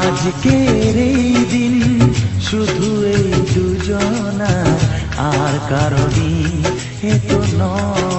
আজকে দিন দিন শুধু এই দুজনা আর কারও দিন এ নয়।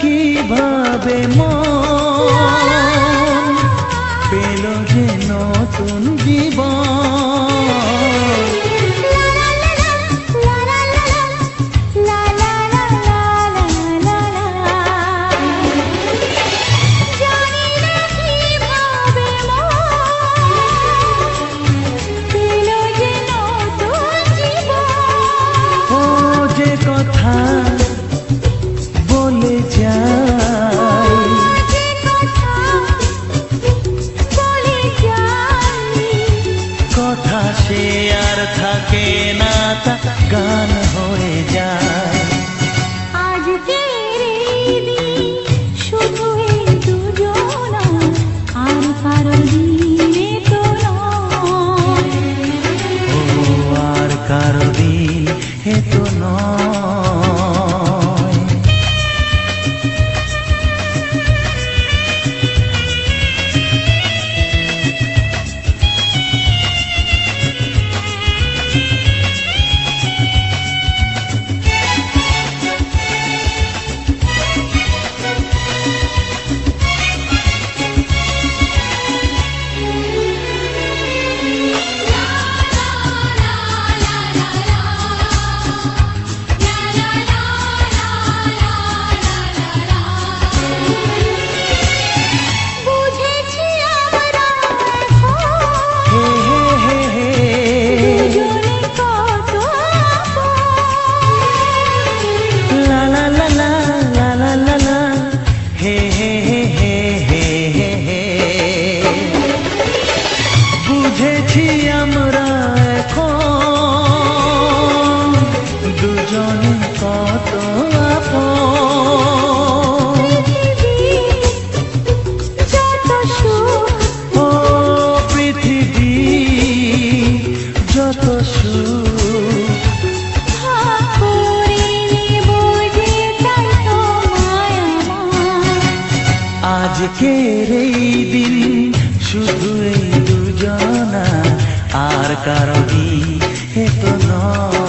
কি ভাবে মন Karena সেই দিন শুধু দুজনা আর কারও এত নয়।